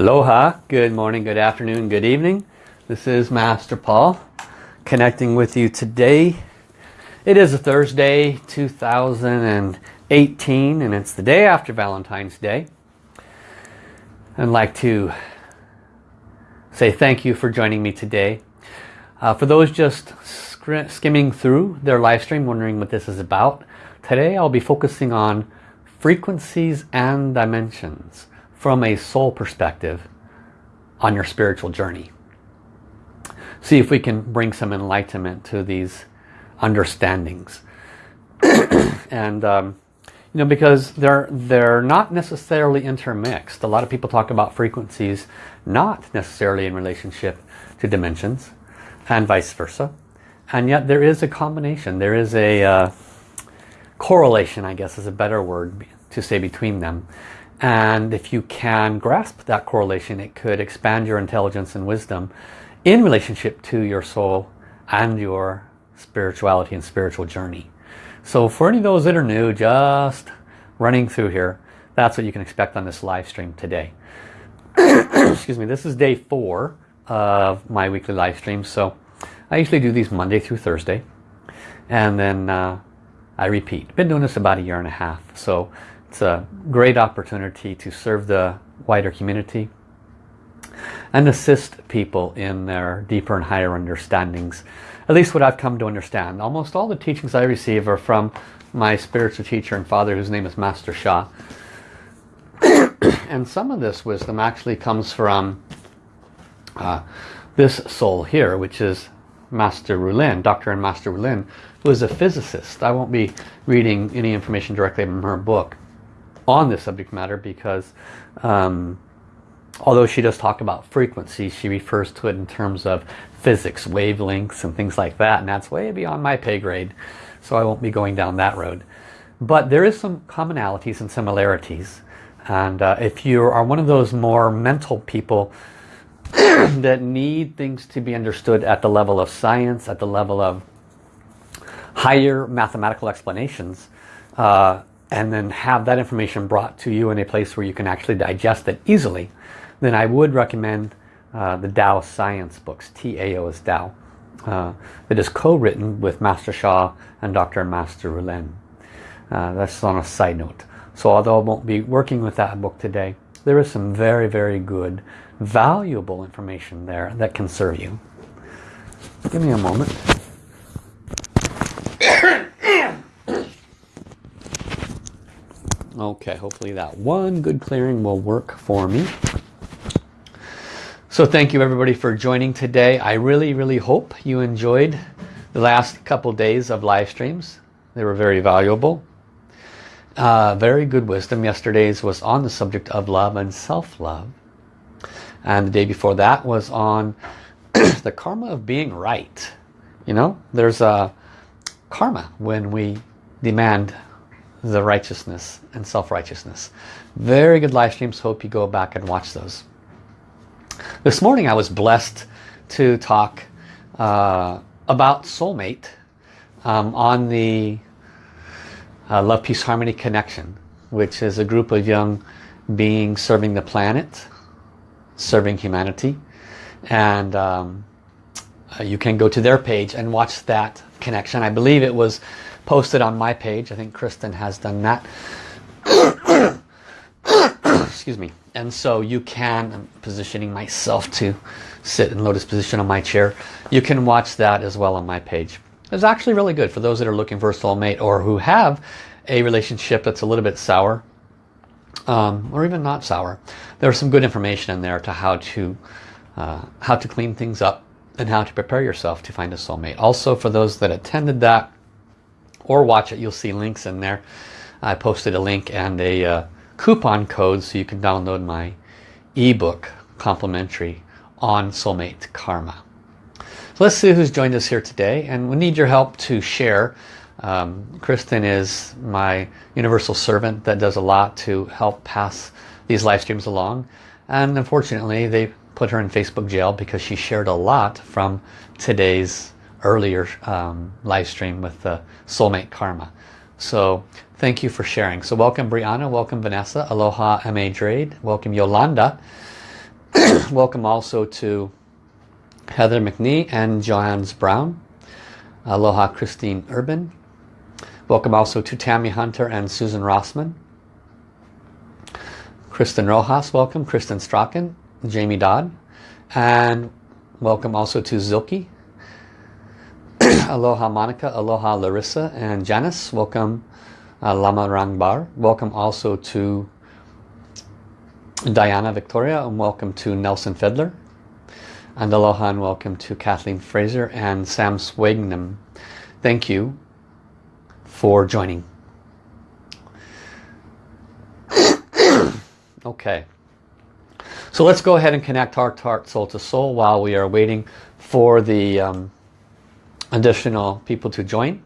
Aloha, good morning, good afternoon, good evening. This is Master Paul connecting with you today. It is a Thursday, 2018, and it's the day after Valentine's Day. I'd like to say thank you for joining me today. Uh, for those just skimming through their live stream, wondering what this is about, today I'll be focusing on frequencies and dimensions from a soul perspective on your spiritual journey. See if we can bring some enlightenment to these understandings. and um, you know, because they're they're not necessarily intermixed. A lot of people talk about frequencies not necessarily in relationship to dimensions and vice versa. And yet there is a combination. There is a uh, correlation, I guess is a better word to say between them. And if you can grasp that correlation, it could expand your intelligence and wisdom in relationship to your soul and your spirituality and spiritual journey. So for any of those that are new, just running through here, that's what you can expect on this live stream today. Excuse me, this is day four of my weekly live stream. So I usually do these Monday through Thursday. And then uh, I repeat. Been doing this about a year and a half. So it's a great opportunity to serve the wider community and assist people in their deeper and higher understandings. At least what I've come to understand. Almost all the teachings I receive are from my spiritual teacher and father whose name is Master Sha. and some of this wisdom actually comes from uh, this soul here, which is Master Rulin, Dr. and Master Rulin, who is a physicist. I won't be reading any information directly from her book on this subject matter because um, although she does talk about frequency, she refers to it in terms of physics, wavelengths and things like that. And that's way beyond my pay grade. So I won't be going down that road. But there is some commonalities and similarities. And uh, if you are one of those more mental people that need things to be understood at the level of science, at the level of higher mathematical explanations, uh, and then have that information brought to you in a place where you can actually digest it easily, then I would recommend uh, the Tao Science books, TAO is Tao. Uh, it is co-written with Master Sha and Dr. Master Rulin. Uh, that's on a side note. So although I won't be working with that book today, there is some very, very good, valuable information there that can serve you. Give me a moment. Okay, hopefully that one good clearing will work for me. So thank you everybody for joining today. I really, really hope you enjoyed the last couple days of live streams. They were very valuable. Uh, very good wisdom. Yesterday's was on the subject of love and self-love. And the day before that was on the karma of being right. You know, there's a karma when we demand the righteousness and self-righteousness. Very good live streams. Hope you go back and watch those. This morning I was blessed to talk uh, about soulmate um, on the uh, Love, Peace, Harmony Connection, which is a group of young beings serving the planet, serving humanity. And um, uh, you can go to their page and watch that connection. I believe it was posted on my page. I think Kristen has done that. Excuse me. And so you can, I'm positioning myself to sit in lotus position on my chair. You can watch that as well on my page. It's actually really good for those that are looking for a soulmate or who have a relationship that's a little bit sour um, or even not sour. There's some good information in there to how to uh, how to clean things up and how to prepare yourself to find a soulmate. Also for those that attended that or watch it, you'll see links in there. I posted a link and a uh, coupon code so you can download my ebook complimentary on soulmate karma. So let's see who's joined us here today and we need your help to share. Um, Kristen is my universal servant that does a lot to help pass these live streams along and unfortunately they put her in Facebook jail because she shared a lot from today's earlier um, live stream with the soulmate karma. So thank you for sharing. So welcome Brianna, welcome Vanessa, aloha M.A. Drade, welcome Yolanda. welcome also to Heather McNee and Joanne's Brown. Aloha Christine Urban. Welcome also to Tammy Hunter and Susan Rossman. Kristen Rojas, welcome. Kristen Strachan, Jamie Dodd. And welcome also to Zilke. Aloha Monica, Aloha Larissa and Janice. Welcome uh, Lama Rangbar. Welcome also to Diana Victoria and welcome to Nelson Fedler. And aloha and welcome to Kathleen Fraser and Sam Swagnam. Thank you for joining. okay. So let's go ahead and connect heart to heart, soul to soul while we are waiting for the um, additional people to join.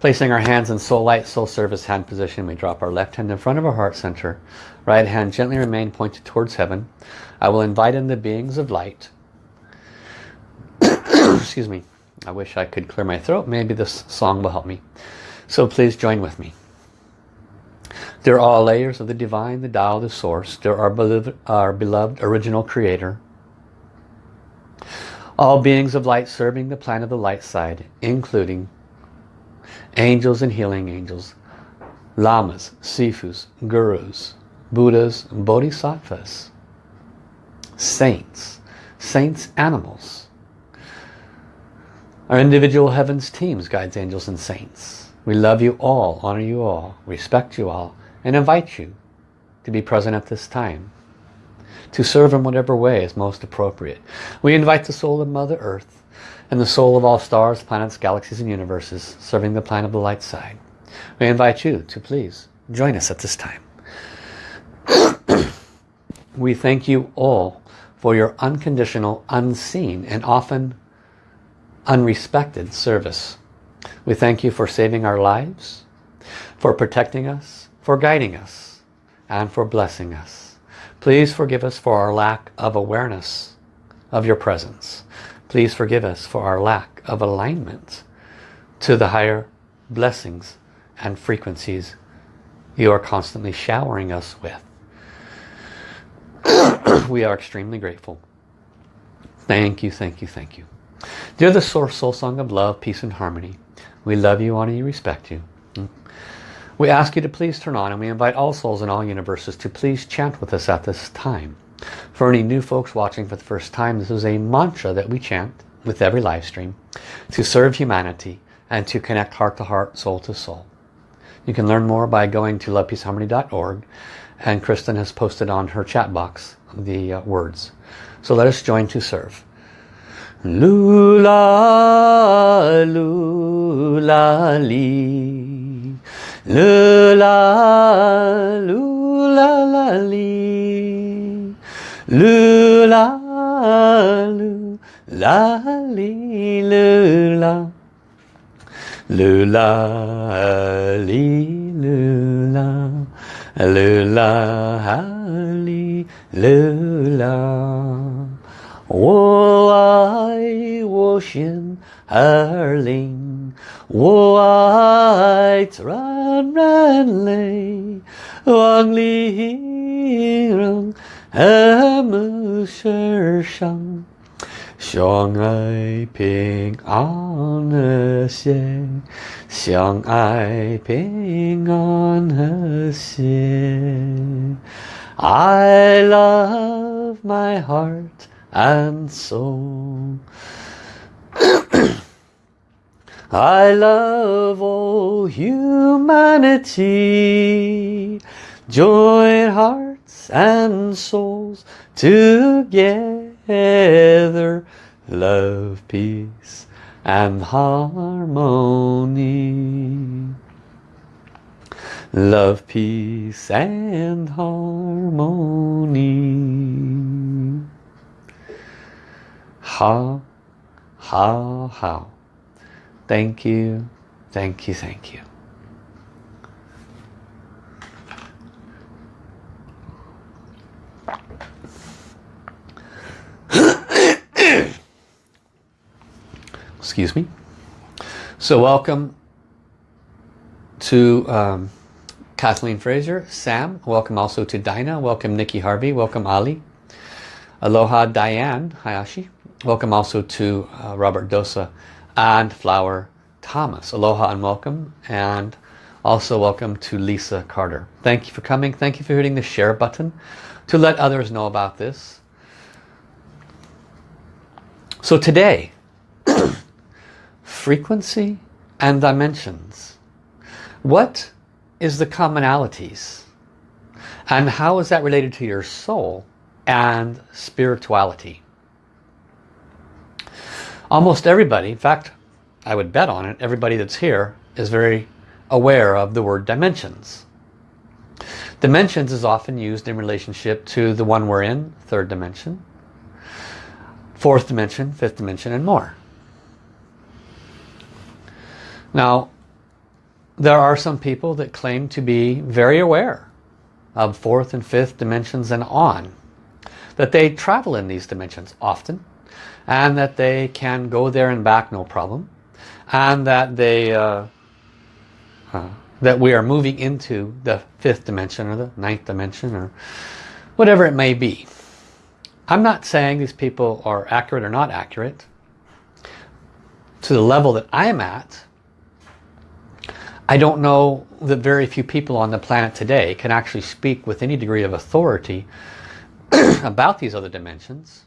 Placing our hands in soul light, soul service hand position, we drop our left hand in front of our heart center. Right hand gently remain pointed towards heaven. I will invite in the beings of light. Excuse me. I wish I could clear my throat. Maybe this song will help me. So please join with me. There are all layers of the divine, the Tao, the source. There are beloved, our beloved original creator. All beings of light serving the plan of the light side, including angels and healing angels, lamas, sifus, gurus, buddhas, bodhisattvas, saints, saints animals, our individual heavens teams, guides, angels and saints. We love you all, honor you all, respect you all, and invite you to be present at this time to serve in whatever way is most appropriate. We invite the soul of Mother Earth and the soul of all stars, planets, galaxies and universes serving the plan of the light side. We invite you to please join us at this time. we thank you all for your unconditional, unseen and often unrespected service. We thank you for saving our lives, for protecting us, for guiding us, and for blessing us. Please forgive us for our lack of awareness of your presence. Please forgive us for our lack of alignment to the higher blessings and frequencies you are constantly showering us with. we are extremely grateful. Thank you, thank you, thank you. Dear the source soul song of love, peace and harmony, we love you, honor you, respect you. We ask you to please turn on and we invite all souls in all universes to please chant with us at this time. For any new folks watching for the first time, this is a mantra that we chant with every live stream to serve humanity and to connect heart to heart, soul to soul. You can learn more by going to lovepeaceharmony.org and Kristen has posted on her chat box the uh, words. So let us join to serve. Lula, lula, 噜啦噜啦啦哩，噜啦噜啦哩噜啦，噜啦哩噜啦，噜啦哈哩噜啦。我爱我心儿灵。我爱自然人类，望灵人和睦世上，相爱平安和谐，相爱平安和谐。I love my heart and soul. I love all humanity. Join hearts and souls together. Love, peace and harmony. Love, peace and harmony. How, how, how. Thank you, thank you, thank you. Excuse me. So welcome to um, Kathleen Fraser, Sam. Welcome also to Dinah. Welcome Nikki Harvey. Welcome Ali. Aloha Diane Hayashi. Welcome also to uh, Robert Dosa and Flower Thomas. Aloha and welcome. And also welcome to Lisa Carter. Thank you for coming. Thank you for hitting the share button to let others know about this. So today, frequency and dimensions. What is the commonalities? And how is that related to your soul and spirituality? Almost everybody, in fact, I would bet on it, everybody that's here is very aware of the word dimensions. Dimensions is often used in relationship to the one we're in, third dimension, fourth dimension, fifth dimension, and more. Now, there are some people that claim to be very aware of fourth and fifth dimensions and on. That they travel in these dimensions often and that they can go there and back no problem and that they uh, uh, that we are moving into the fifth dimension or the ninth dimension or whatever it may be. I'm not saying these people are accurate or not accurate. To the level that I'm at, I don't know that very few people on the planet today can actually speak with any degree of authority about these other dimensions.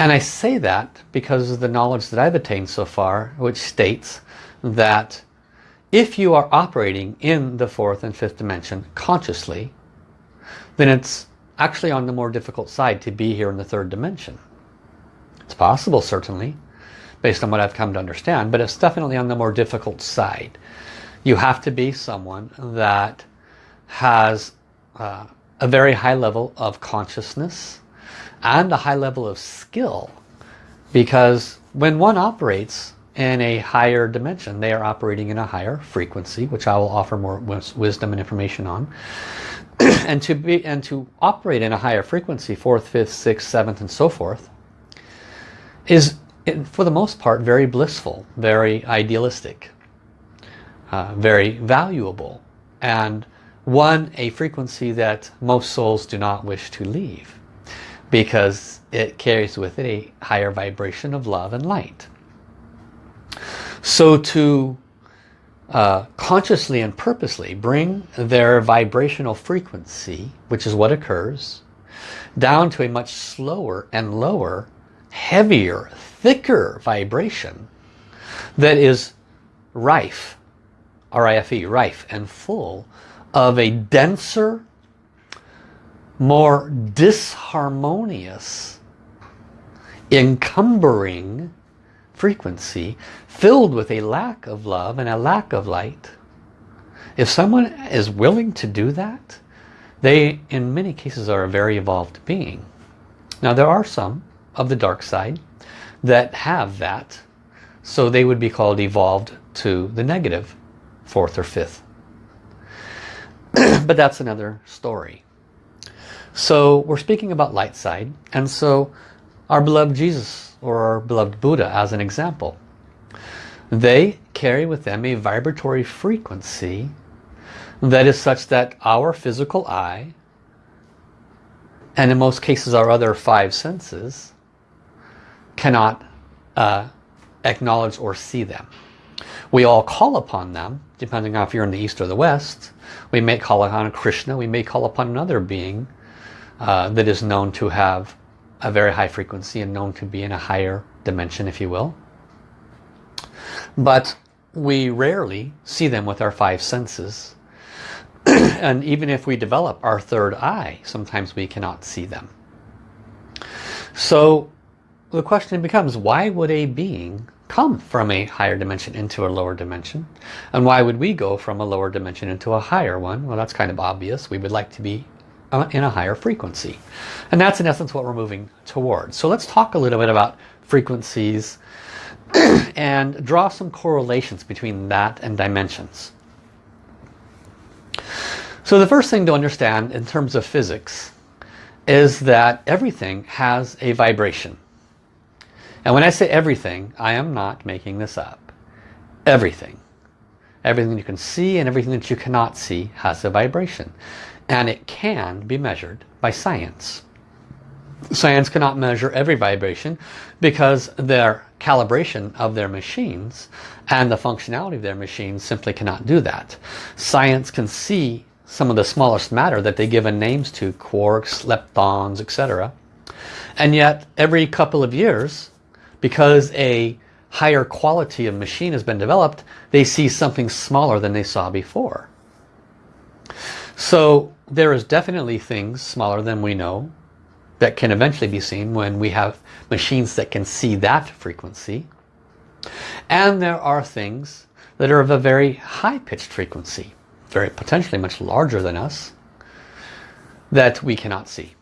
And I say that because of the knowledge that I've attained so far, which states that if you are operating in the fourth and fifth dimension consciously, then it's actually on the more difficult side to be here in the third dimension. It's possible, certainly, based on what I've come to understand, but it's definitely on the more difficult side. You have to be someone that has uh, a very high level of consciousness and a high level of skill because when one operates in a higher dimension, they are operating in a higher frequency, which I will offer more wisdom and information on. and to be and to operate in a higher frequency, fourth, fifth, sixth, seventh, and so forth, is for the most part, very blissful, very idealistic, uh, very valuable, and one, a frequency that most souls do not wish to leave because it carries with it a higher vibration of love and light. So to uh, consciously and purposely bring their vibrational frequency, which is what occurs, down to a much slower and lower, heavier, thicker vibration that is rife, R-I-F-E, rife and full of a denser, more disharmonious, encumbering frequency filled with a lack of love and a lack of light. If someone is willing to do that, they in many cases are a very evolved being. Now there are some of the dark side that have that. So they would be called evolved to the negative, fourth or fifth. but that's another story. So we're speaking about light side. And so our beloved Jesus or our beloved Buddha as an example. They carry with them a vibratory frequency that is such that our physical eye and in most cases our other five senses cannot uh, acknowledge or see them. We all call upon them, depending on if you're in the east or the west. We may call upon Krishna, we may call upon another being uh, that is known to have a very high frequency and known to be in a higher dimension, if you will. But we rarely see them with our five senses. and even if we develop our third eye, sometimes we cannot see them. So the question becomes, why would a being come from a higher dimension into a lower dimension? And why would we go from a lower dimension into a higher one? Well, that's kind of obvious. We would like to be Uh, in a higher frequency. And that's in essence what we're moving towards. So let's talk a little bit about frequencies and draw some correlations between that and dimensions. So the first thing to understand in terms of physics is that everything has a vibration. And when I say everything, I am not making this up. Everything. Everything you can see and everything that you cannot see has a vibration. And it can be measured by science. Science cannot measure every vibration because their calibration of their machines and the functionality of their machines simply cannot do that. Science can see some of the smallest matter that they given names to, quarks, leptons, etc. And yet every couple of years, because a higher quality of machine has been developed, they see something smaller than they saw before. So there is definitely things smaller than we know that can eventually be seen when we have machines that can see that frequency. And there are things that are of a very high-pitched frequency, very potentially much larger than us, that we cannot see.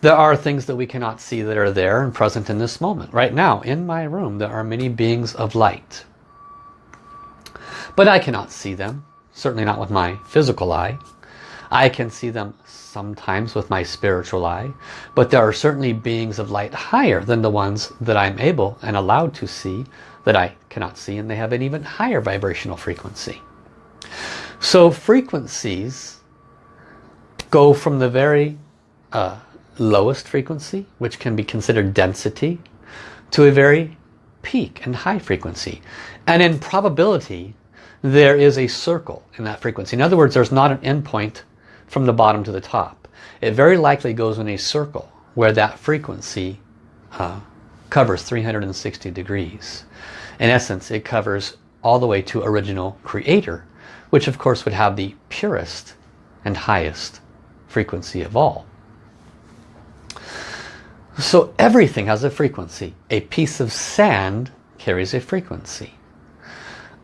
There are things that we cannot see that are there and present in this moment. Right now, in my room, there are many beings of light. But I cannot see them, certainly not with my physical eye. I can see them sometimes with my spiritual eye, but there are certainly beings of light higher than the ones that I'm able and allowed to see that I cannot see, and they have an even higher vibrational frequency. So frequencies go from the very uh, lowest frequency, which can be considered density, to a very peak and high frequency. And in probability, there is a circle in that frequency. In other words, there's not an endpoint from the bottom to the top. It very likely goes in a circle where that frequency uh, covers 360 degrees. In essence, it covers all the way to original creator, which of course would have the purest and highest frequency of all. So everything has a frequency. A piece of sand carries a frequency.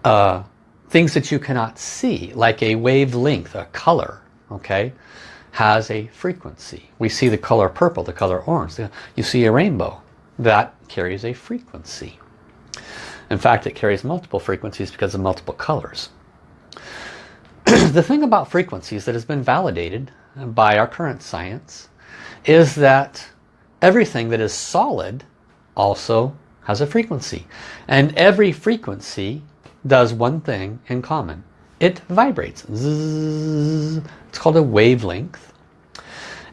Uh, things that you cannot see, like a wavelength, a color, okay, has a frequency. We see the color purple, the color orange. You see a rainbow. That carries a frequency. In fact, it carries multiple frequencies because of multiple colors. the thing about frequencies that has been validated by our current science is that everything that is solid also has a frequency. And every frequency does one thing in common it vibrates. It's called a wavelength.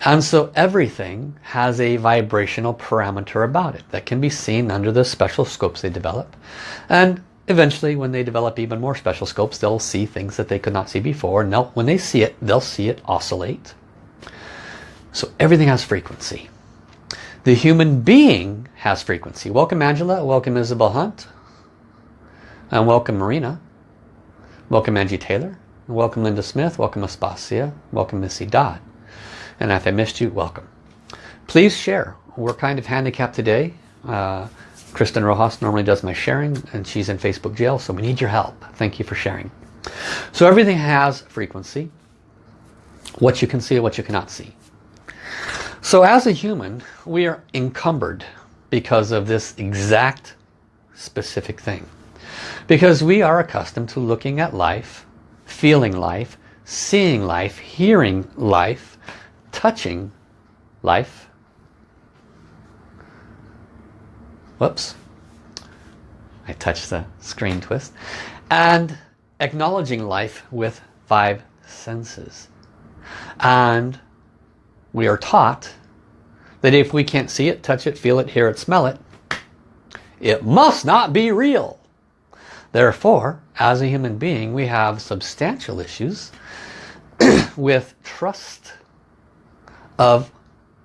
And so everything has a vibrational parameter about it that can be seen under the special scopes they develop. And eventually when they develop even more special scopes, they'll see things that they could not see before. And when they see it, they'll see it oscillate. So everything has frequency. The human being has frequency. Welcome Angela, welcome Isabel Hunt, and welcome Marina. Welcome Angie Taylor. Welcome Linda Smith. Welcome Aspasia. Welcome Missy Dodd. And if I missed you, welcome. Please share. We're kind of handicapped today. Uh, Kristen Rojas normally does my sharing and she's in Facebook jail, so we need your help. Thank you for sharing. So everything has frequency. What you can see what you cannot see. So as a human, we are encumbered because of this exact specific thing. Because we are accustomed to looking at life, feeling life, seeing life, hearing life, touching life. Whoops. I touched the screen twist. And acknowledging life with five senses. And we are taught that if we can't see it, touch it, feel it, hear it, smell it, it must not be real. Therefore, as a human being, we have substantial issues with trust of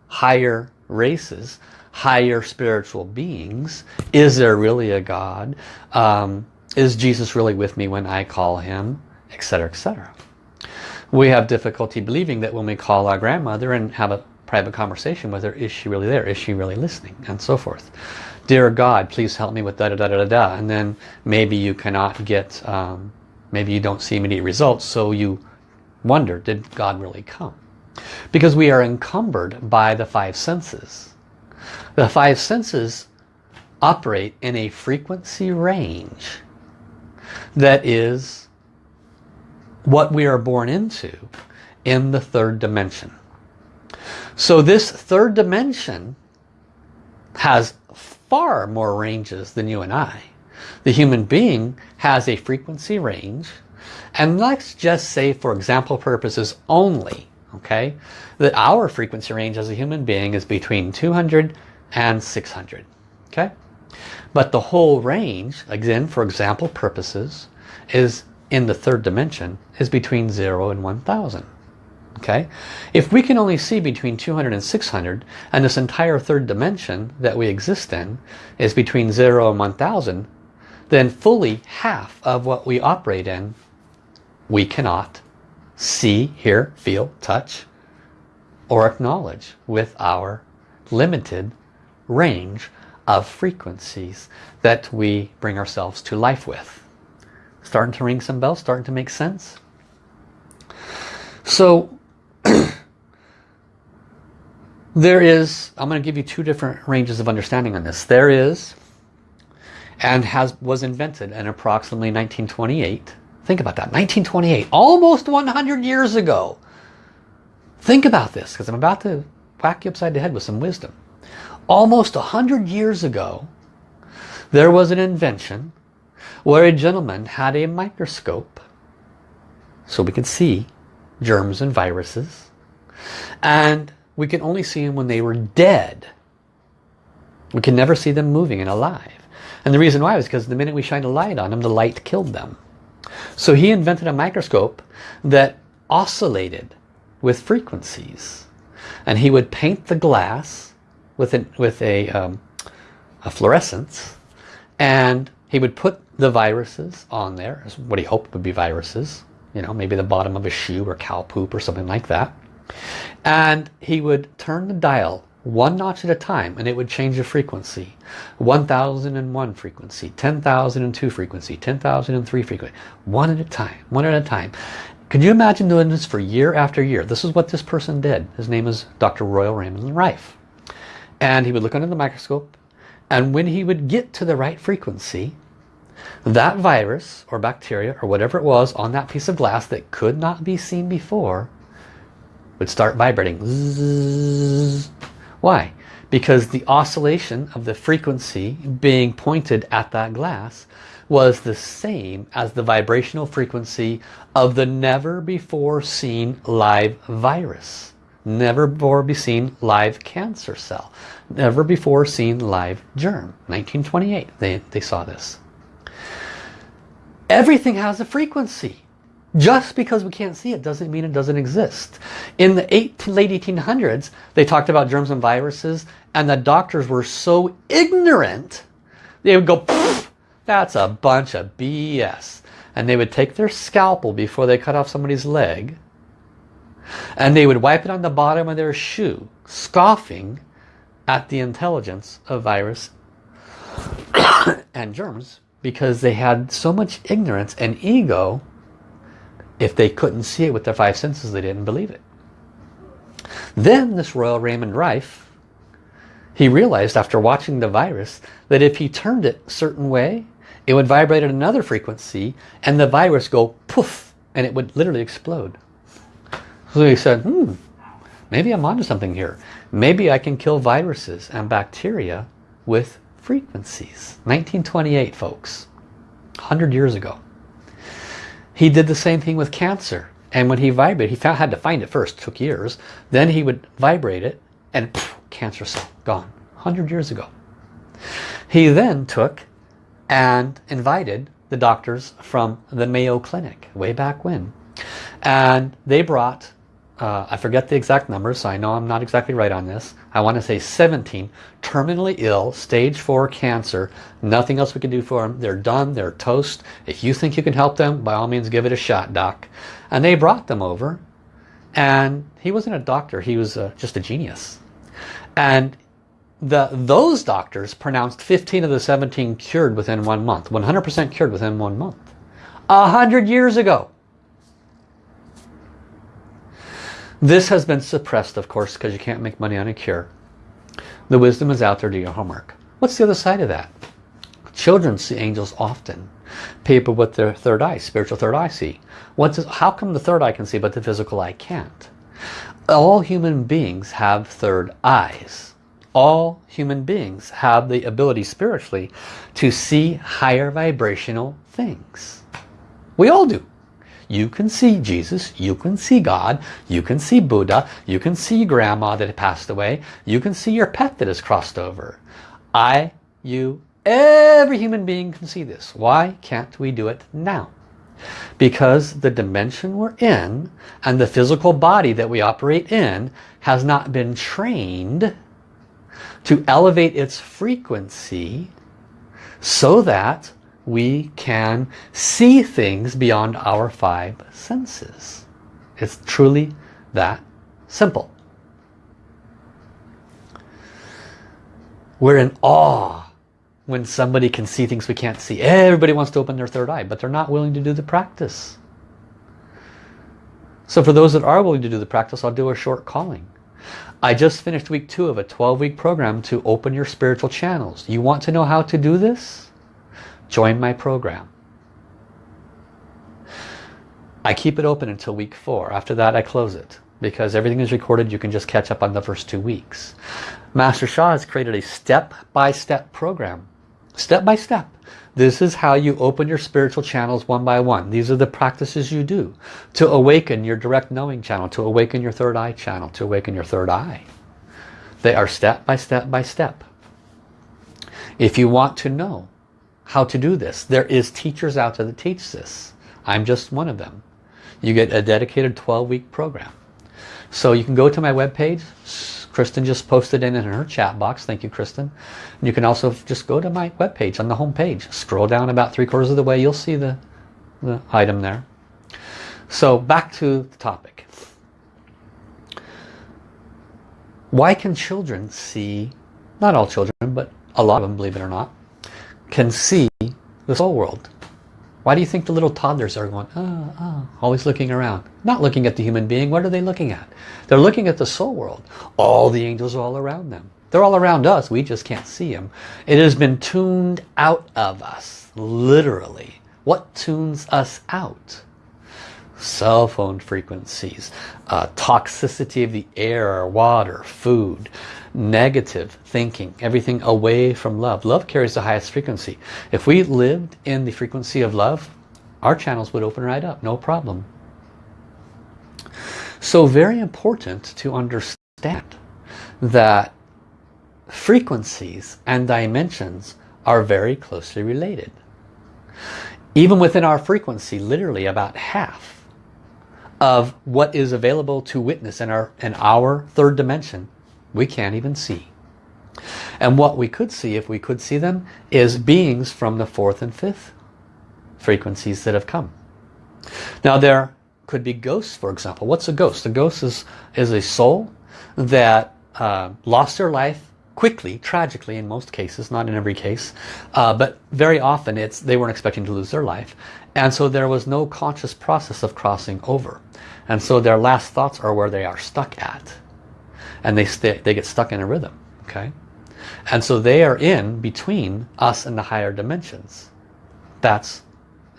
higher races, higher spiritual beings. Is there really a God? Um, is Jesus really with me when I call him? Etc. etc. We have difficulty believing that when we call our grandmother and have a private conversation with her, is she really there? Is she really listening? And so forth dear God, please help me with da da da da da. And then maybe you cannot get, um, maybe you don't see immediate results. So you wonder, did God really come? Because we are encumbered by the five senses. The five senses operate in a frequency range that is what we are born into in the third dimension. So this third dimension has far more ranges than you and I. The human being has a frequency range and let's just say for example purposes only, okay? That our frequency range as a human being is between 200 and 600, okay? But the whole range, again, for example purposes, is in the third dimension, is between 0 and 1000. Okay, If we can only see between 200 and 600, and this entire third dimension that we exist in is between 0 and 1000, then fully half of what we operate in, we cannot see, hear, feel, touch, or acknowledge with our limited range of frequencies that we bring ourselves to life with. Starting to ring some bells, starting to make sense? So there is, I'm going to give you two different ranges of understanding on this. There is, and has was invented in approximately 1928. Think about that, 1928, almost 100 years ago. Think about this, because I'm about to whack you upside the head with some wisdom. Almost 100 years ago, there was an invention where a gentleman had a microscope so we could see germs and viruses. And we can only see them when they were dead. We can never see them moving and alive. And the reason why was because the minute we shine a light on them the light killed them. So he invented a microscope that oscillated with frequencies. And he would paint the glass with, an, with a, um, a fluorescence and he would put the viruses on there, as what he hoped would be viruses, you know, maybe the bottom of a shoe or cow poop or something like that. And he would turn the dial one notch at a time and it would change the frequency. 1001 frequency, 10,002 frequency, 10,003 frequency. One at a time, one at a time. can you imagine doing this for year after year? This is what this person did. His name is Dr. Royal Raymond Rife. And he would look under the microscope and when he would get to the right frequency, that virus or bacteria or whatever it was on that piece of glass that could not be seen before would start vibrating. Why? Because the oscillation of the frequency being pointed at that glass was the same as the vibrational frequency of the never before seen live virus. Never before be seen live cancer cell. Never before seen live germ. 1928 they, they saw this. Everything has a frequency. Just because we can't see it doesn't mean it doesn't exist. In the eight, late 1800s, they talked about germs and viruses, and the doctors were so ignorant, they would go, that's a bunch of BS. And they would take their scalpel before they cut off somebody's leg, and they would wipe it on the bottom of their shoe, scoffing at the intelligence of virus and germs because they had so much ignorance and ego if they couldn't see it with their five senses they didn't believe it. Then this royal Raymond Rife he realized after watching the virus that if he turned it a certain way it would vibrate at another frequency and the virus go poof and it would literally explode. So he said hmm maybe I'm onto something here. Maybe I can kill viruses and bacteria with frequencies. 1928 folks, 100 years ago. He did the same thing with cancer. And when he vibrated, he found, had to find it first, took years. Then he would vibrate it and poof, cancer cell, gone. 100 years ago. He then took and invited the doctors from the Mayo Clinic way back when. And they brought uh, I forget the exact numbers, so I know I'm not exactly right on this. I want to say 17 terminally ill, stage 4 cancer. Nothing else we can do for them. They're done. They're toast. If you think you can help them, by all means give it a shot, doc. And they brought them over. And he wasn't a doctor. He was uh, just a genius. And the those doctors pronounced 15 of the 17 cured within one month. 100% cured within one month. A hundred years ago. This has been suppressed, of course, because you can't make money on a cure. The wisdom is out there, do your homework. What's the other side of that? Children see angels often. People with their third eye, spiritual third eye see. What's, how come the third eye can see but the physical eye can't? All human beings have third eyes. All human beings have the ability spiritually to see higher vibrational things. We all do. You can see Jesus, you can see God, you can see Buddha, you can see grandma that passed away, you can see your pet that has crossed over. I, you, every human being can see this. Why can't we do it now? Because the dimension we're in and the physical body that we operate in has not been trained to elevate its frequency so that we can see things beyond our five senses. It's truly that simple. We're in awe when somebody can see things we can't see. Everybody wants to open their third eye, but they're not willing to do the practice. So for those that are willing to do the practice, I'll do a short calling. I just finished week two of a 12-week program to open your spiritual channels. You want to know how to do this? Join my program. I keep it open until week four. After that, I close it because everything is recorded. You can just catch up on the first two weeks. Master Sha has created a step-by-step -step program. Step by step. This is how you open your spiritual channels one by one. These are the practices you do to awaken your direct knowing channel, to awaken your third eye channel, to awaken your third eye. They are step by step by step. If you want to know how to do this, there is teachers out there that teach this. I'm just one of them. You get a dedicated 12-week program. So you can go to my webpage, Kristen just posted in in her chat box. Thank you, Kristen. And you can also just go to my webpage on the home page. Scroll down about three quarters of the way. You'll see the, the item there. So back to the topic. Why can children see, not all children, but a lot of them, believe it or not, can see the soul world? Why do you think the little toddlers are going, oh, oh, always looking around? Not looking at the human being. What are they looking at? They're looking at the soul world. All the angels are all around them. They're all around us. We just can't see them. It has been tuned out of us, literally. What tunes us out? Cell phone frequencies, uh, toxicity of the air, water, food, negative thinking, everything away from love. Love carries the highest frequency. If we lived in the frequency of love, our channels would open right up, no problem. So very important to understand that frequencies and dimensions are very closely related. Even within our frequency, literally about half of what is available to witness in our, in our third dimension we can't even see. And what we could see, if we could see them, is beings from the fourth and fifth frequencies that have come. Now there could be ghosts, for example. What's a ghost? A ghost is, is a soul that uh, lost their life quickly, tragically in most cases, not in every case, uh, but very often it's they weren't expecting to lose their life. And so there was no conscious process of crossing over. And so their last thoughts are where they are stuck at. And they stay, they get stuck in a rhythm okay? And so they are in between us and the higher dimensions. That's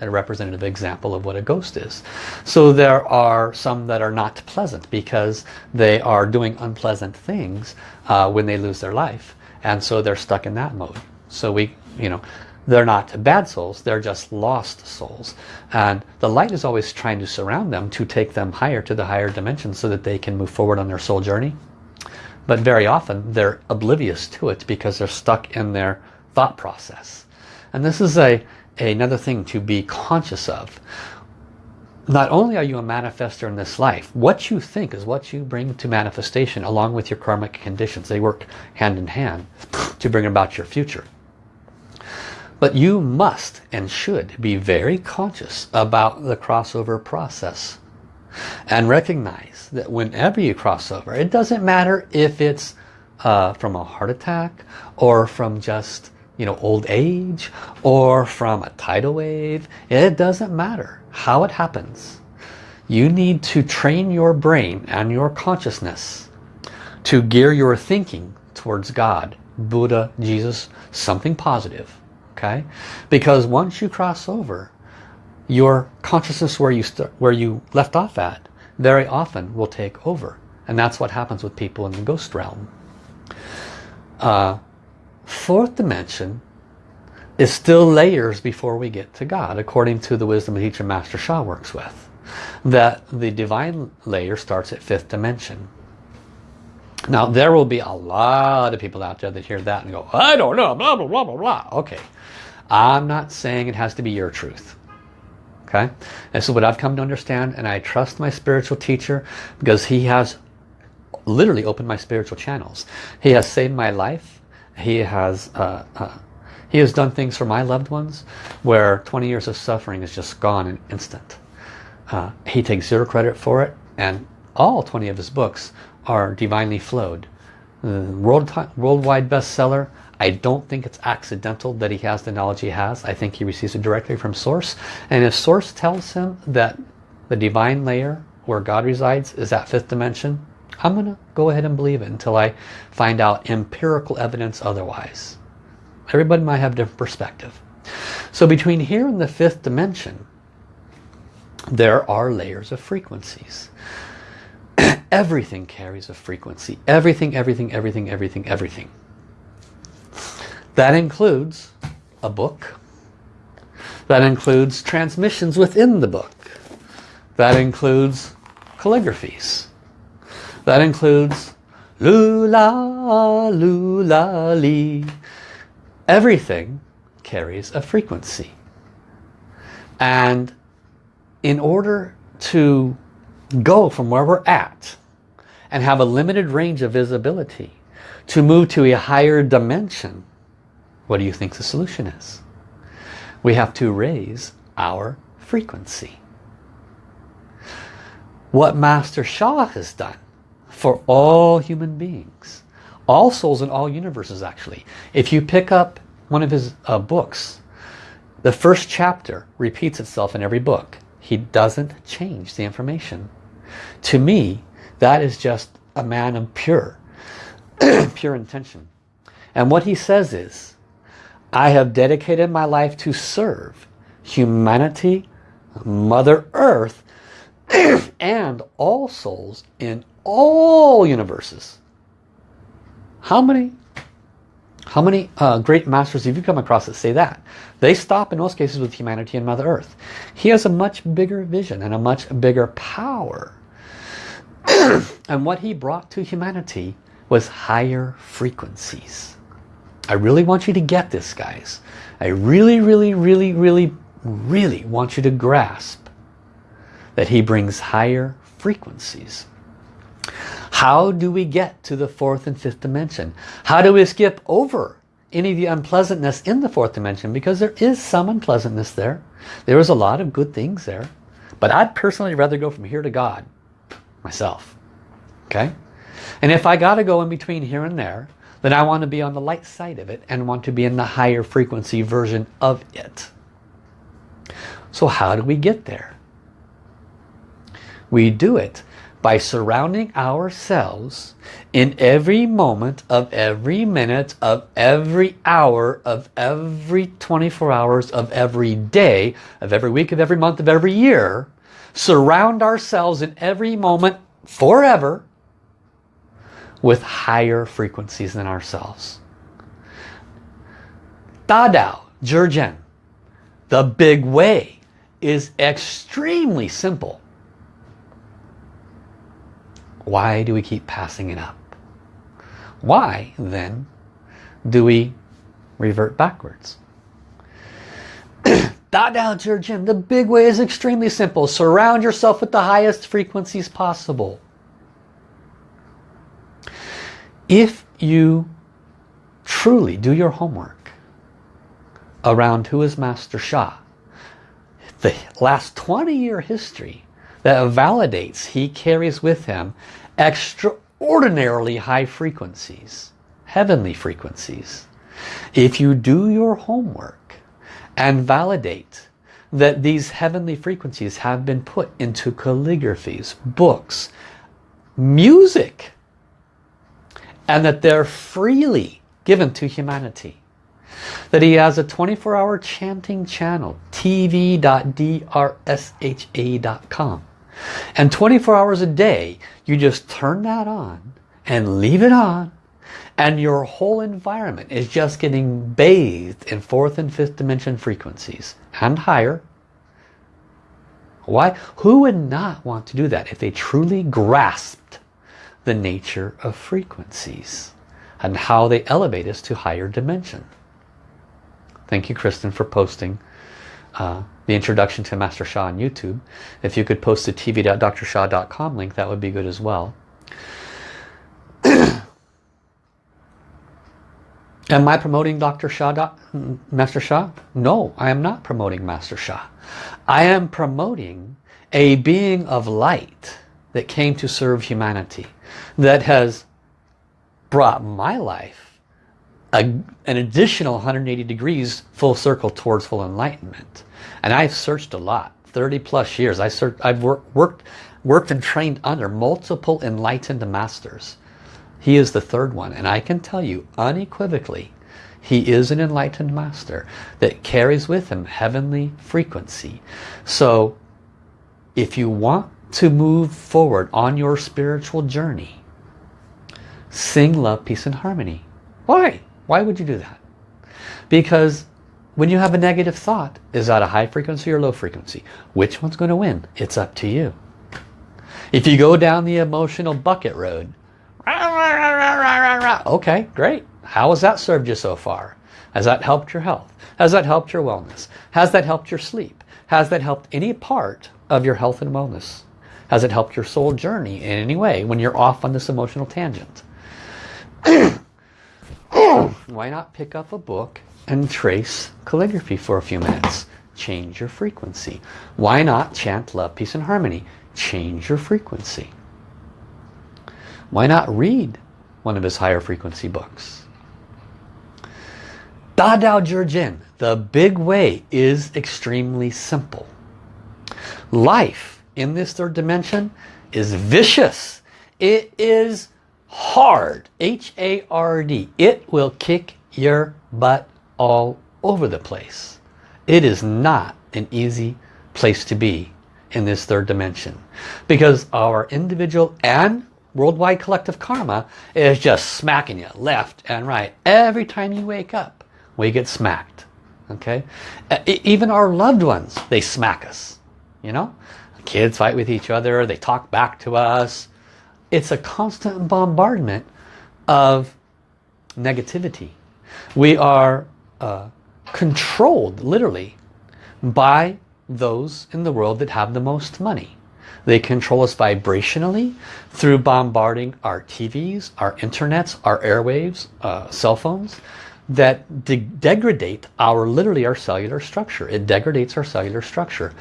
a representative example of what a ghost is. So there are some that are not pleasant because they are doing unpleasant things uh, when they lose their life. And so they're stuck in that mode. So we you know they're not bad souls they're just lost souls and the light is always trying to surround them to take them higher to the higher dimensions so that they can move forward on their soul journey but very often they're oblivious to it because they're stuck in their thought process. And this is a, another thing to be conscious of. Not only are you a manifester in this life, what you think is what you bring to manifestation along with your karmic conditions. They work hand in hand to bring about your future. But you must and should be very conscious about the crossover process and recognize that whenever you cross over, it doesn't matter if it's uh, from a heart attack or from just you know old age or from a tidal wave. It doesn't matter how it happens. You need to train your brain and your consciousness to gear your thinking towards God, Buddha, Jesus, something positive. Okay? Because once you cross over, your consciousness where you where you left off at very often will take over and that's what happens with people in the ghost realm uh, fourth dimension is still layers before we get to God according to the wisdom teacher Master Sha works with that the divine layer starts at fifth dimension. Now there will be a lot of people out there that hear that and go, I don't know, blah, blah, blah, blah, blah. Okay, I'm not saying it has to be your truth. Okay, this is what I've come to understand and I trust my spiritual teacher because he has literally opened my spiritual channels. He has saved my life. He has uh, uh, he has done things for my loved ones where 20 years of suffering is just gone in an instant. Uh, he takes zero credit for it and all 20 of his books are divinely flowed. world, worldwide bestseller. I don't think it's accidental that he has the knowledge he has. I think he receives it directly from Source. And if Source tells him that the divine layer where God resides is that fifth dimension, I'm going to go ahead and believe it until I find out empirical evidence otherwise. Everybody might have a different perspective. So between here and the fifth dimension, there are layers of frequencies. everything carries a frequency. Everything, everything, everything, everything, everything. That includes a book. That includes transmissions within the book. That includes calligraphies. That includes lula, lula, li. Everything carries a frequency. And in order to go from where we're at and have a limited range of visibility to move to a higher dimension, what do you think the solution is? We have to raise our frequency. What Master Sha has done for all human beings, all souls in all universes actually. If you pick up one of his uh, books, the first chapter repeats itself in every book. He doesn't change the information. To me, that is just a man of pure, pure intention. And what he says is, I have dedicated my life to serve humanity, Mother Earth, and all souls in all universes. How many how many uh, great masters have you come across that say that? They stop in most cases with humanity and Mother Earth. He has a much bigger vision and a much bigger power. and what he brought to humanity was higher frequencies. I really want you to get this, guys. I really, really, really, really, really want you to grasp that he brings higher frequencies. How do we get to the fourth and fifth dimension? How do we skip over any of the unpleasantness in the fourth dimension? Because there is some unpleasantness there. There is a lot of good things there. But I'd personally rather go from here to God myself. Okay? And if I got to go in between here and there, then I want to be on the light side of it and want to be in the higher frequency version of it. So how do we get there? We do it by surrounding ourselves in every moment of every minute of every hour of every 24 hours of every day of every week of every month of every year surround ourselves in every moment forever with higher frequencies than ourselves Dao Zhi Jian the big way is extremely simple why do we keep passing it up? Why, then, do we revert backwards? Da Dao Zhi Jian, the big way is extremely simple. Surround yourself with the highest frequencies possible. If you truly do your homework around who is Master Sha, the last 20 year history that validates he carries with him extraordinarily high frequencies, heavenly frequencies. If you do your homework and validate that these heavenly frequencies have been put into calligraphies, books, music, and that they're freely given to humanity. That he has a 24-hour chanting channel, tv.drsha.com. And 24 hours a day, you just turn that on and leave it on and your whole environment is just getting bathed in fourth and fifth dimension frequencies and higher. Why? Who would not want to do that if they truly grasped the nature of frequencies and how they elevate us to higher dimension? Thank you, Kristen, for posting uh, the introduction to Master Sha on YouTube. If you could post the tv.drsha.com link, that would be good as well. Am I promoting Dr. Sha, Master Sha? No, I am not promoting Master Sha. I am promoting a being of light that came to serve humanity, that has brought my life a, an additional 180 degrees full circle towards full enlightenment. And I've searched a lot, 30 plus years. I searched, I've work, worked, worked and trained under multiple enlightened masters. He is the third one. And I can tell you unequivocally, he is an enlightened master that carries with him heavenly frequency. So if you want to move forward on your spiritual journey, sing love, peace and harmony. Why? Why would you do that? Because when you have a negative thought, is that a high frequency or low frequency? Which one's going to win? It's up to you. If you go down the emotional bucket road, okay, great. How has that served you so far? Has that helped your health? Has that helped your wellness? Has that helped your sleep? Has that helped any part of your health and wellness? Has it helped your soul journey in any way when you're off on this emotional tangent? Why not pick up a book and trace calligraphy for a few minutes. Change your frequency. Why not chant love, peace and harmony? Change your frequency. Why not read one of his higher frequency books? Da Dao Jin, the big way is extremely simple. Life in this third dimension is vicious. It is hard. H-A-R-D. It will kick your butt all over the place. It is not an easy place to be in this third dimension because our individual and worldwide collective karma is just smacking you left and right every time you wake up we get smacked okay even our loved ones they smack us you know kids fight with each other they talk back to us it's a constant bombardment of negativity we are uh, controlled literally by those in the world that have the most money. They control us vibrationally through bombarding our TVs, our internets, our airwaves, uh, cell phones that de degrade our literally our cellular structure. It degrades our cellular structure.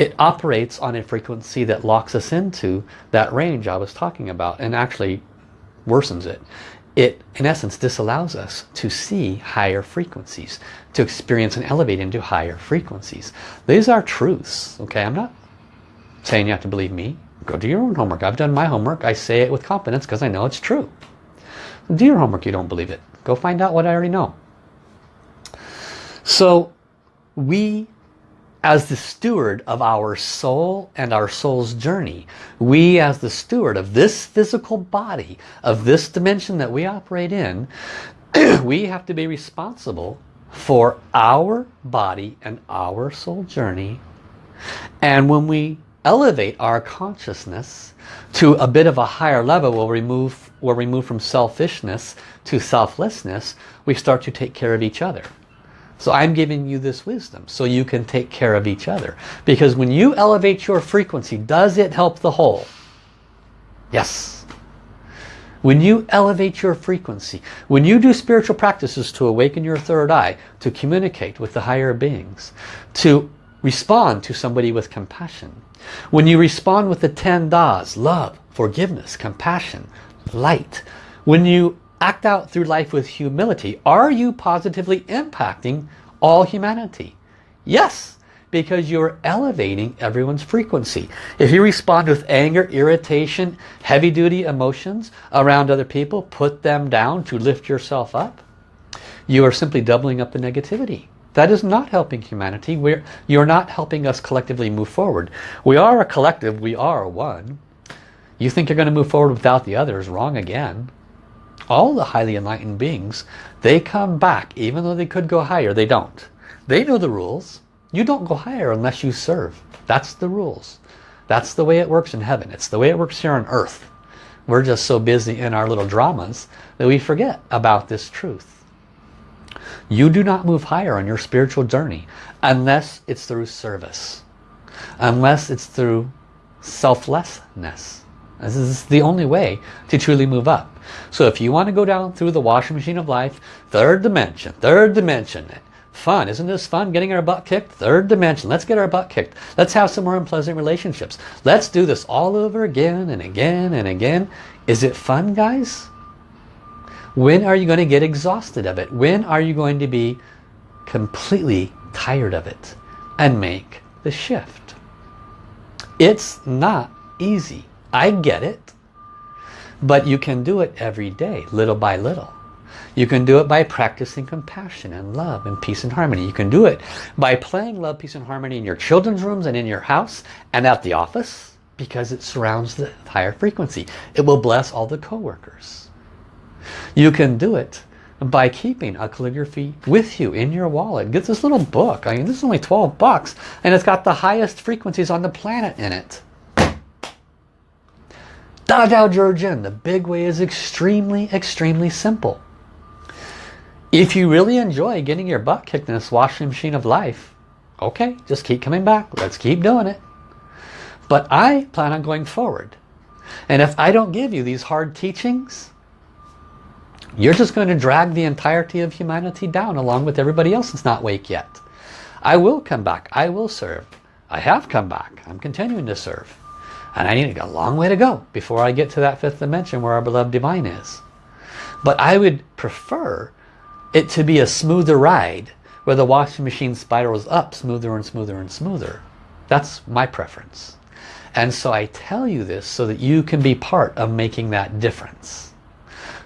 It operates on a frequency that locks us into that range I was talking about and actually worsens it. It in essence disallows us to see higher frequencies to experience and elevate into higher frequencies. These are truths okay? I'm not saying you have to believe me. Go do your own homework. I've done my homework. I say it with confidence because I know it's true. Do your homework. You don't believe it. Go find out what I already know. So we as the steward of our soul and our soul's journey. We as the steward of this physical body, of this dimension that we operate in, we have to be responsible for our body and our soul journey. And when we elevate our consciousness to a bit of a higher level, we'll remove, we'll remove from selfishness to selflessness, we start to take care of each other. So I'm giving you this wisdom so you can take care of each other. Because when you elevate your frequency, does it help the whole? Yes. When you elevate your frequency, when you do spiritual practices to awaken your third eye, to communicate with the higher beings, to respond to somebody with compassion, when you respond with the 10 das, love, forgiveness, compassion, light, when you act out through life with humility, are you positively impacting all humanity? Yes, because you're elevating everyone's frequency. If you respond with anger, irritation, heavy-duty emotions around other people, put them down to lift yourself up, you are simply doubling up the negativity. That is not helping humanity. We're, you're not helping us collectively move forward. We are a collective. We are one. You think you're going to move forward without the others. Wrong again all the highly enlightened beings, they come back, even though they could go higher, they don't. They know the rules. You don't go higher unless you serve. That's the rules. That's the way it works in heaven. It's the way it works here on earth. We're just so busy in our little dramas that we forget about this truth. You do not move higher on your spiritual journey unless it's through service. Unless it's through selflessness. This is the only way to truly move up. So if you want to go down through the washing machine of life, third dimension, third dimension, fun, isn't this fun getting our butt kicked? Third dimension, let's get our butt kicked. Let's have some more unpleasant relationships. Let's do this all over again and again and again. Is it fun guys? When are you going to get exhausted of it? When are you going to be completely tired of it and make the shift? It's not easy. I get it. But you can do it every day, little by little. You can do it by practicing compassion and love and peace and harmony. You can do it by playing love, peace and harmony in your children's rooms and in your house and at the office because it surrounds the higher frequency. It will bless all the co-workers. You can do it by keeping a calligraphy with you in your wallet. Get this little book. I mean, this is only 12 bucks and it's got the highest frequencies on the planet in it. Da Dao Zhi Jian, the big way is extremely, extremely simple. If you really enjoy getting your butt kicked in this washing machine of life, okay, just keep coming back. Let's keep doing it. But I plan on going forward. And if I don't give you these hard teachings, you're just going to drag the entirety of humanity down along with everybody else that's not awake yet. I will come back. I will serve. I have come back. I'm continuing to serve. And I need a long way to go before I get to that fifth dimension where our beloved divine is. But I would prefer it to be a smoother ride where the washing machine spirals up smoother and smoother and smoother. That's my preference. And so I tell you this so that you can be part of making that difference.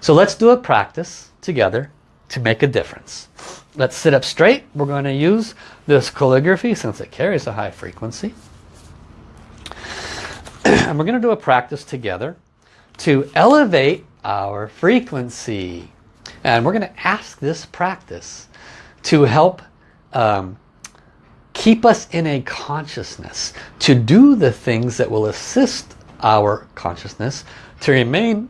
So let's do a practice together to make a difference. Let's sit up straight. We're going to use this calligraphy since it carries a high frequency. and we're going to do a practice together to elevate our frequency. And we're going to ask this practice to help um, keep us in a consciousness, to do the things that will assist our consciousness to remain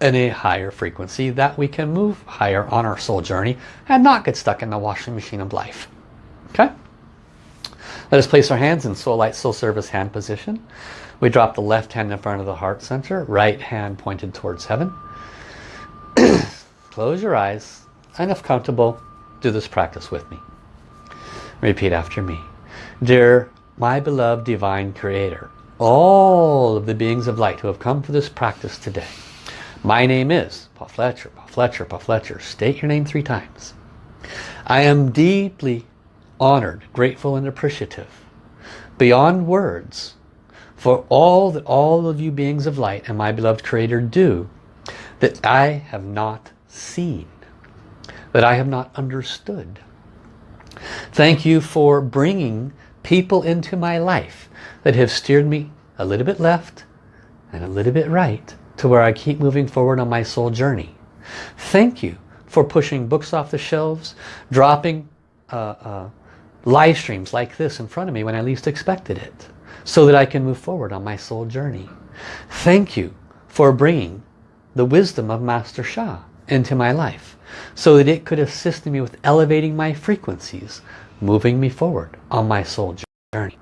in a higher frequency that we can move higher on our soul journey and not get stuck in the washing machine of life. Okay? Let us place our hands in Soul Light Soul Service hand position. We drop the left hand in front of the heart center, right hand pointed towards heaven. Close your eyes and if comfortable, do this practice with me. Repeat after me. Dear my beloved divine creator, all of the beings of light who have come for this practice today, my name is Paul Fletcher, Paul Fletcher, Paul Fletcher. State your name three times. I am deeply honored, grateful and appreciative beyond words for all that all of you beings of light and my beloved creator do that I have not seen that I have not understood. Thank you for bringing people into my life that have steered me a little bit left and a little bit right to where I keep moving forward on my soul journey. Thank you for pushing books off the shelves dropping uh, uh, live streams like this in front of me when I least expected it so that I can move forward on my soul journey. Thank you for bringing the wisdom of Master Sha into my life so that it could assist me with elevating my frequencies, moving me forward on my soul journey.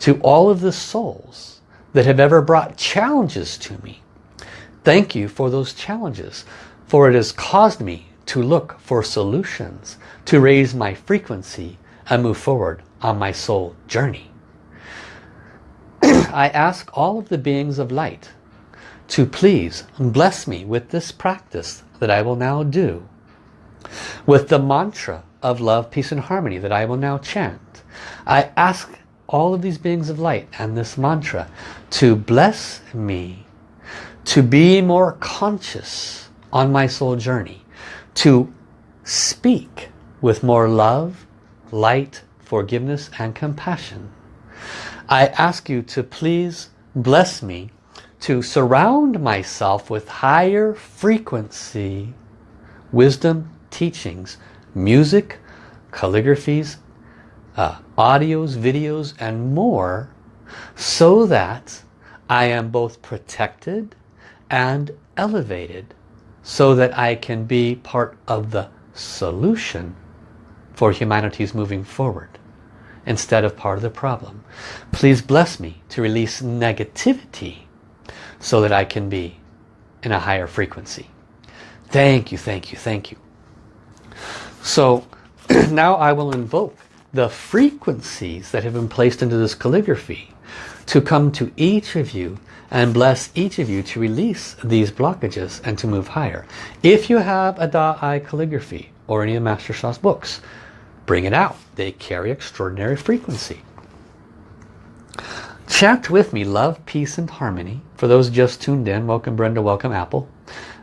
To all of the souls that have ever brought challenges to me, thank you for those challenges, for it has caused me to look for solutions, to raise my frequency and move forward on my soul journey. I ask all of the beings of light to please bless me with this practice that I will now do. With the mantra of love, peace and harmony that I will now chant. I ask all of these beings of light and this mantra to bless me to be more conscious on my soul journey to speak with more love light forgiveness and compassion I ask you to please bless me to surround myself with higher frequency wisdom, teachings, music, calligraphies, uh, audios, videos, and more so that I am both protected and elevated so that I can be part of the solution for humanity's moving forward instead of part of the problem. Please bless me to release negativity so that I can be in a higher frequency. Thank you, thank you, thank you. So now I will invoke the frequencies that have been placed into this calligraphy to come to each of you and bless each of you to release these blockages and to move higher. If you have a Da-I calligraphy or any of Master Sha's books, bring it out. They carry extraordinary frequency. Chant with me, love, peace, and harmony. For those just tuned in, welcome Brenda, welcome Apple.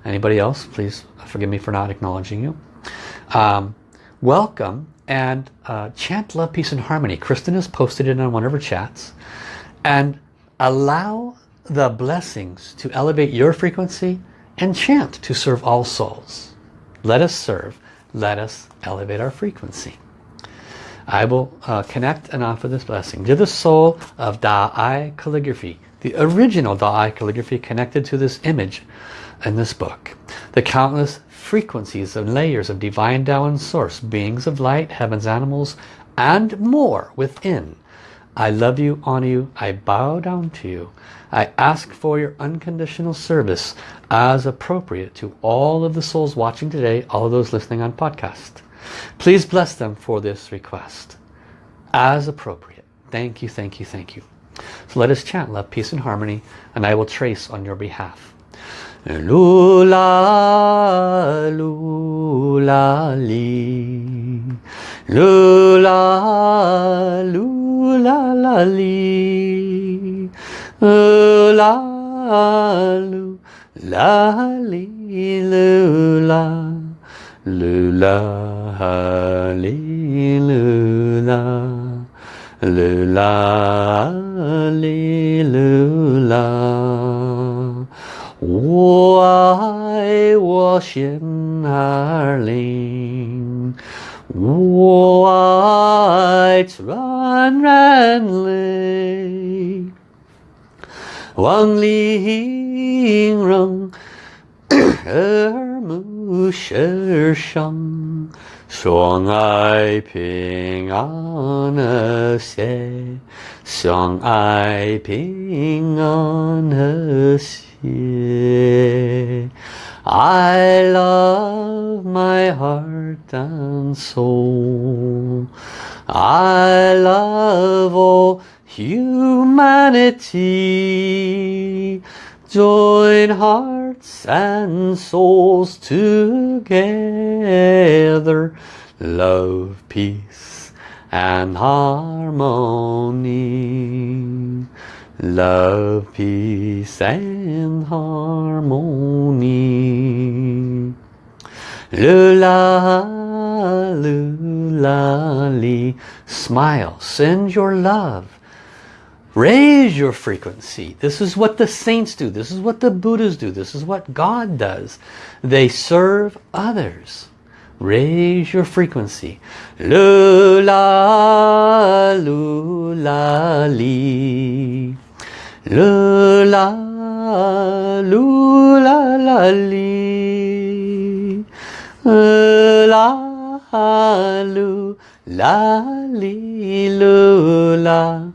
Anybody else, please forgive me for not acknowledging you. Um, welcome and uh, chant love, peace, and harmony. Kristen has posted it on one of her chats. And allow the blessings to elevate your frequency and chant to serve all souls. Let us serve. Let us elevate our frequency. I will uh, connect and offer this blessing to the soul of Da-I calligraphy, the original Da-I calligraphy connected to this image in this book. The countless frequencies and layers of divine Tao and source, beings of light, heavens, animals, and more within. I love you, honor you, I bow down to you. I ask for your unconditional service as appropriate to all of the souls watching today, all of those listening on podcast. Please bless them for this request as appropriate. Thank you, thank you, thank you. So let us chant love, peace and harmony and I will trace on your behalf. Lula, lula, li. Lula, lula, la, li. Lula, lula, li, lula. lư la ha li lư la. Lư la li lư la. Wo ai wo xian er ling wo ai chuan ren li wang li ying rong er 目世上，相爱平安和谐，相爱平安和谐。I love my heart and soul. I love all humanity. Join hearts and souls together. Love, peace and harmony. Love, peace and harmony. Lula, li. Smile, send your love. Raise your frequency. This is what the saints do. This is what the Buddhas do. This is what God does. They serve others. Raise your frequency. Lula, lula, li. Lula, lula, la, li. La, lu, la, li, lula.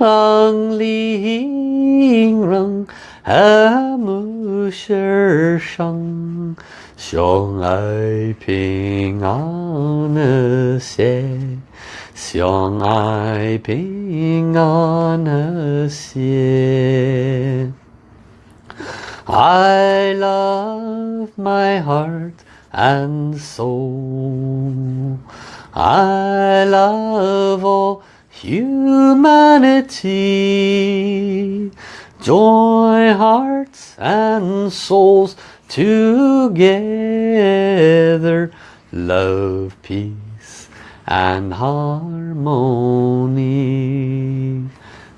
ang ling rang a mu shi shang xiong ai ping an Se xiong ai ping an Se I love my heart and soul. I love all humanity. Join hearts and souls together. Love, peace and harmony.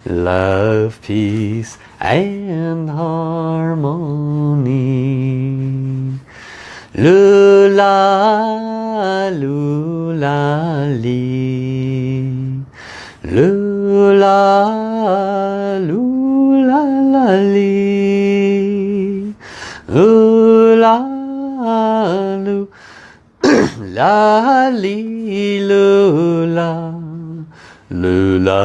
Love, peace and harmony. Lula, lula, li Lula, lula, la, li. Lula, lu. la, li, lula. Lula,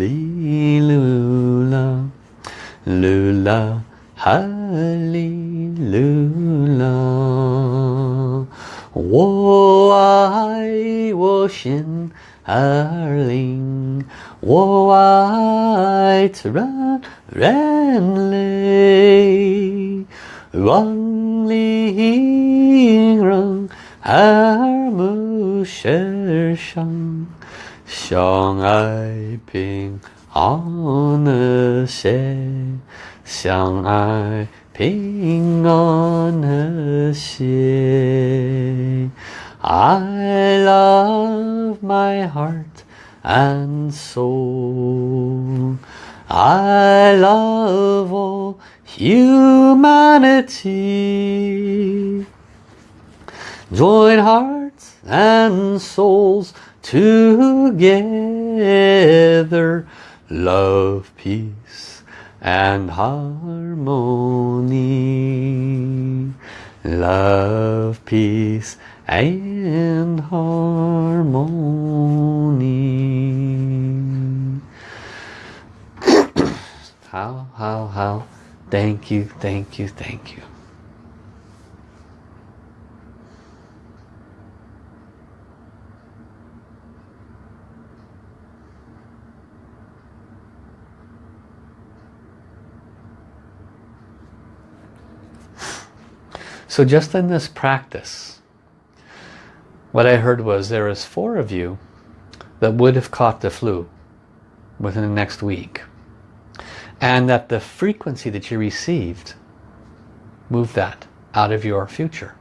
li, lula. Lula, hallelujah. 我爱我心儿灵， white ran ran lay rung ling rung har mu she shang xiang ai ping on the she xiang ai ping on the she I love my heart and soul. I love all humanity. Join hearts and souls together. Love, peace and harmony. Love, peace and harmony. how, how, how. Thank you, thank you, thank you. So just in this practice, what I heard was there is four of you that would have caught the flu within the next week. And that the frequency that you received moved that out of your future.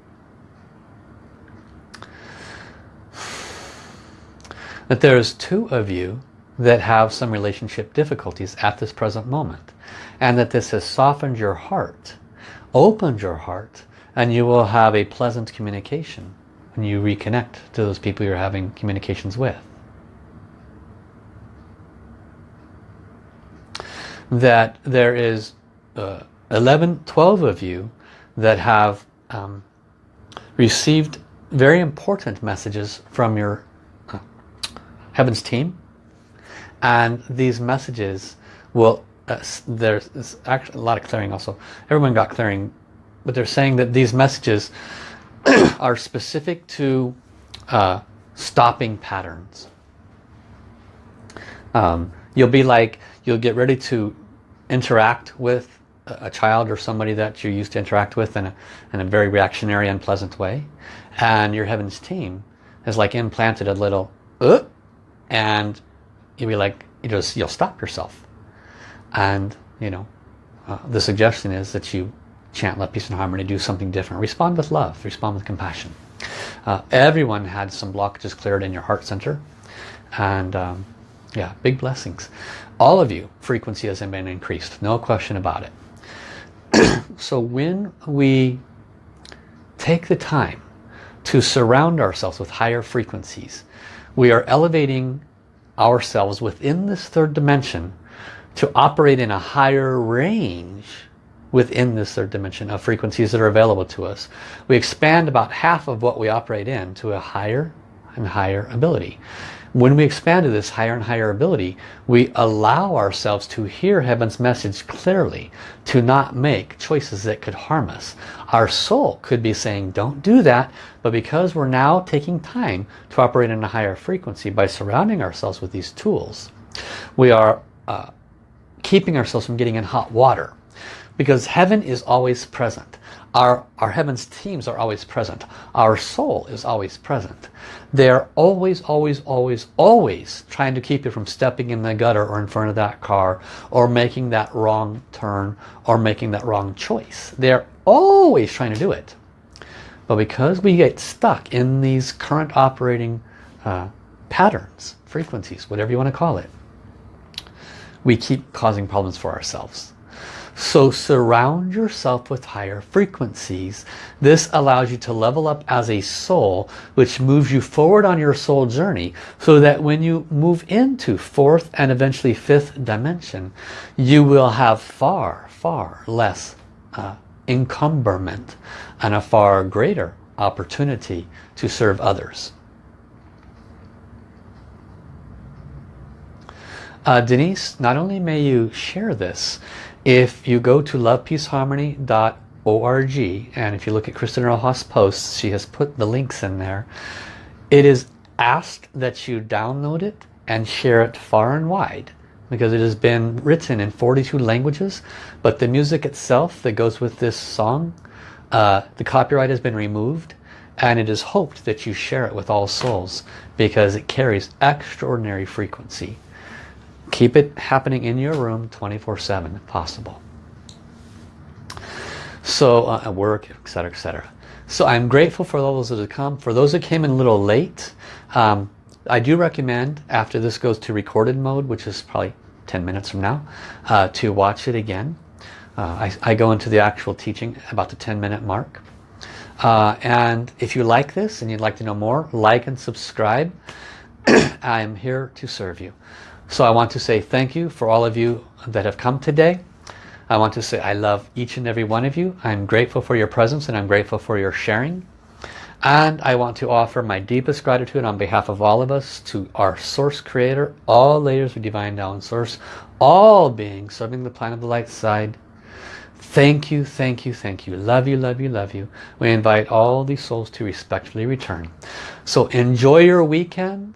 That there's two of you that have some relationship difficulties at this present moment. And that this has softened your heart, opened your heart, and you will have a pleasant communication when you reconnect to those people you're having communications with. That there is uh, 11, 12 of you that have um, received very important messages from your uh, Heavens team and these messages will uh, there's actually a lot of clearing also everyone got clearing but they're saying that these messages are specific to uh, stopping patterns. Um, you'll be like, you'll get ready to interact with a child or somebody that you used to interact with in a, in a very reactionary, unpleasant way. And your Heavens team has like implanted a little, uh, and you'll be like, you just, you'll stop yourself. And, you know, uh, the suggestion is that you chant love, peace and harmony, do something different. Respond with love, respond with compassion. Uh, everyone had some blockages cleared in your heart center. And um, yeah, big blessings. All of you, frequency has been increased, no question about it. so when we take the time to surround ourselves with higher frequencies, we are elevating ourselves within this third dimension to operate in a higher range within this third dimension of frequencies that are available to us. We expand about half of what we operate in to a higher and higher ability. When we expand to this higher and higher ability, we allow ourselves to hear Heaven's message clearly, to not make choices that could harm us. Our soul could be saying, don't do that, but because we're now taking time to operate in a higher frequency by surrounding ourselves with these tools, we are uh, keeping ourselves from getting in hot water because heaven is always present. Our, our heavens teams are always present. Our soul is always present. They're always, always, always, always trying to keep you from stepping in the gutter or in front of that car or making that wrong turn or making that wrong choice. They're always trying to do it. But because we get stuck in these current operating uh, patterns, frequencies, whatever you want to call it, we keep causing problems for ourselves. So surround yourself with higher frequencies. This allows you to level up as a soul, which moves you forward on your soul journey so that when you move into fourth and eventually fifth dimension, you will have far, far less uh, encumberment and a far greater opportunity to serve others. Uh, Denise, not only may you share this, if you go to lovepeaceharmony.org and if you look at Kristen Rojas posts, she has put the links in there. It is asked that you download it and share it far and wide because it has been written in 42 languages but the music itself that goes with this song uh, the copyright has been removed and it is hoped that you share it with all souls because it carries extraordinary frequency Keep it happening in your room 24-7 if possible. So uh, at work, etc., etc. So I'm grateful for those that have come. For those that came in a little late, um, I do recommend after this goes to recorded mode, which is probably 10 minutes from now, uh, to watch it again. Uh, I, I, go into the actual teaching about the 10 minute mark. Uh, and if you like this and you'd like to know more, like and subscribe. I'm here to serve you. So I want to say thank you for all of you that have come today. I want to say I love each and every one of you. I'm grateful for your presence and I'm grateful for your sharing. And I want to offer my deepest gratitude on behalf of all of us to our Source Creator, all layers of Divine down Source, all beings serving the planet of the light side. Thank you, thank you, thank you. Love you, love you, love you. We invite all these souls to respectfully return. So enjoy your weekend.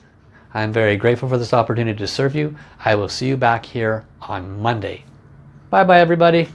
I'm very grateful for this opportunity to serve you. I will see you back here on Monday. Bye bye everybody.